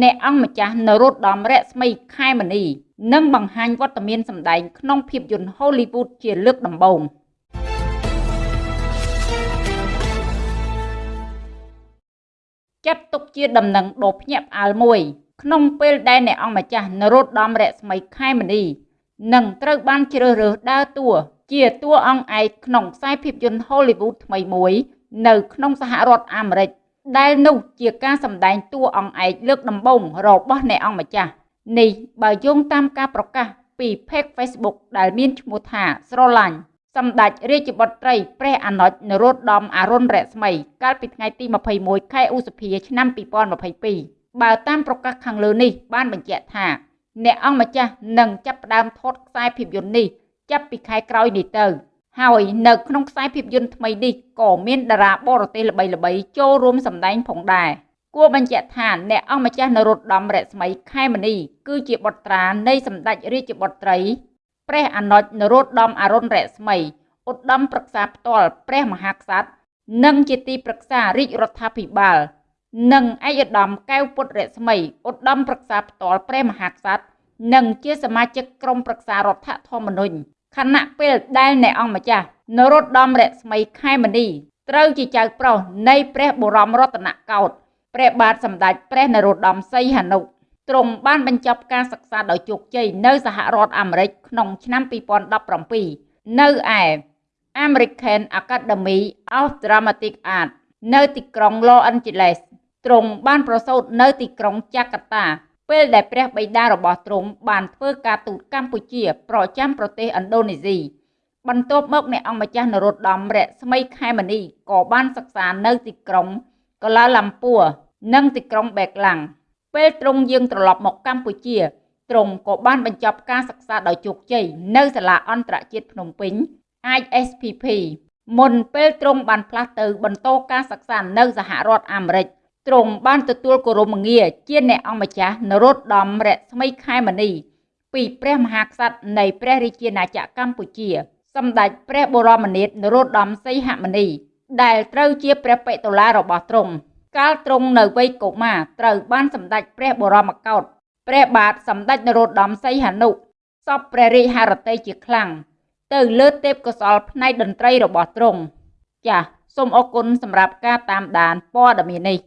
អ្នកអង្គម្ចាស់នរោត្តមរស្មីខែមនីនឹងបង្ហាញវត្តមានសម្ដែងក្នុងភាពយន្ត Hollywood ជាលើកដំបូងចាត់ទុកជាដំណឹងដ៏ភ្ញាក់ផ្អើលមួយ ក្នុងពេលដែលអ្នកអង្គម្ចាស់នរោត្តមរស្មីខែមនីនឹងត្រូវបានជ្រើសរើសដើរតួជាតួអង្គឯកក្នុងខ្សែភាពយន្ត Hollywood ថ្មីមួយ នៅក្នុងសហរដ្ឋអាមេរិក ដែលនោះជាការសម្ដែងតួអង្គឯកលើកដំបូងរបស់អ្នកអង្គម្ចាស់នេះបើយោងតាមការប្រកាសពី Page Facebook ដែលមានឈ្មោះថាស្រឡាញ់សម្ដេចរាជបុត្រីព្រះអនុជនរោត្តមអរុណរស្មី កាលពីថ្ងៃទី21ខែឧសភាឆ្នាំ2022បើតាមប្រកាសខាងលើនេះបានបញ្ជាក់ថា អ្នកអង្គម្ចាស់នឹងចាប់ផ្ដើមថតខ្សែភាពយន្តនេះចាប់ពីខែក្រោយនេះទៅ ហើយនៅក្នុងខ្សែភាពយន្តថ្មីនេះក៏មានតារាបរទេសល្បីៗចូលរួមសម្ដែងផងដែរគួរបញ្ជាក់ថាអ្នកអង្គម្ចាស់នរោត្តមរស្មីខែមនីគឺជាបុត្រានៃសម្ដេចរាជបុត្រីព្រះអនុជនរោត្តមអរុណរស្មីឧត្តមប្រឹក្សាផ្ទាល់ព្រះមហាក្សត្រនិងជាទីប្រឹក្សារាជរដ្ឋាភិបាលនិងឯកឧត្តមកែវពុទ្ធរស្មីឧត្តមប្រឹក្សាផ្ទាល់ព្រះមហាក្សត្រនិងជាសមាជិកក្រុមប្រឹក្សារដ្ឋធម្មនុញ្ញ ខណៈពេលដែលអ្នកអង្គម្ចាស់នរោត្តមរស្មីខែមនីត្រូវជាចៅប្រុសនៃព្រះបរមរតនកោដ្ឋព្រះបាទសម្ដេចព្រះនរោត្តមសីហនុទ្រង់បានបញ្ចប់ការសិក្សាដោយជោគជ័យនៅសហរដ្ឋអាមេរិកក្នុងឆ្នាំ2017នៅឯ American Academy of Dramatic Art នៅទីក្រុង Los Angeles ទ្រង់បានប្រសូតនៅទីក្រុងចាកាតា ពេលដែលព្រះបិតារបស់ទ្រង់បានធ្វើការទូតកម្ពុជា ប្រចាំប្រទេសឥណ្ឌូនេស៊ីបន្ទាប់មកអ្នកអង្គម្ចាស់នរោត្តមរស្មីខែមនីក៏បានសិក្សានៅទីក្រុងកូឡាឡាំពួរនិងទីក្រុងបេក្លាំងពេលទ្រង់យាងត្រឡប់មកកម្ពុជាទ្រង់ក៏បានបញ្ចប់ការសិក្សាដោយជោគជ័យនៅសាលាអន្តរជាតិភ្នំពេញ ISPP មុនពេលទ្រង់បានផ្លាស់ទៅបន្តការសិក្សានៅសហរដ្ឋអាមេរិក ទ្រង់បានទទួលគោរមងារជាអ្នកអង្គម្ចាស់នរោត្តមរស្មីខែមនីពីព្រះមហាក្សត្រនៃព្រះរាជាណាចក្រកម្ពុជាសម្ដេចព្រះបរមនាថនរោត្តមសីហមុនីដែលត្រូវជាព្រះបេតុលារបស់ទ្រង់កាលទ្រង់នៅវ័យកុមារត្រូវបានសម្ដេចព្រះបរមកោដ្ឋព្រះបាទសម្ដេចនរោត្តមសីហនុសពព្រះរាជហឫទ័យជាខ្លាំងទៅលើទេពកោសលផ្នែកតន្ត្រីរបស់ទ្រង់ចាសសូមអរគុណសម្រាប់ការតាមដានព័ត៌មាននេះ